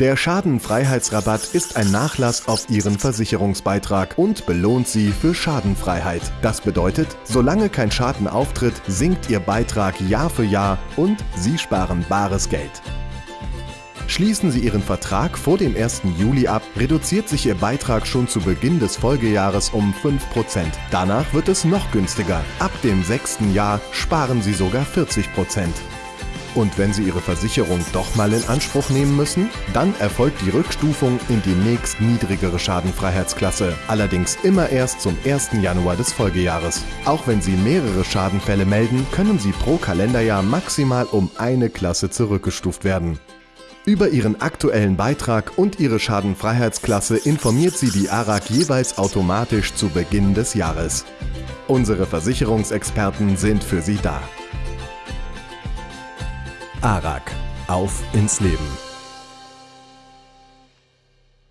Der Schadenfreiheitsrabatt ist ein Nachlass auf Ihren Versicherungsbeitrag und belohnt Sie für Schadenfreiheit. Das bedeutet, solange kein Schaden auftritt, sinkt Ihr Beitrag Jahr für Jahr und Sie sparen bares Geld. Schließen Sie Ihren Vertrag vor dem 1. Juli ab, reduziert sich Ihr Beitrag schon zu Beginn des Folgejahres um 5%. Danach wird es noch günstiger. Ab dem sechsten Jahr sparen Sie sogar 40%. Und wenn Sie Ihre Versicherung doch mal in Anspruch nehmen müssen, dann erfolgt die Rückstufung in die nächst niedrigere Schadenfreiheitsklasse, allerdings immer erst zum 1. Januar des Folgejahres. Auch wenn Sie mehrere Schadenfälle melden, können Sie pro Kalenderjahr maximal um eine Klasse zurückgestuft werden. Über Ihren aktuellen Beitrag und Ihre Schadenfreiheitsklasse informiert Sie die ARAG jeweils automatisch zu Beginn des Jahres. Unsere Versicherungsexperten sind für Sie da. ARAG. Auf ins Leben.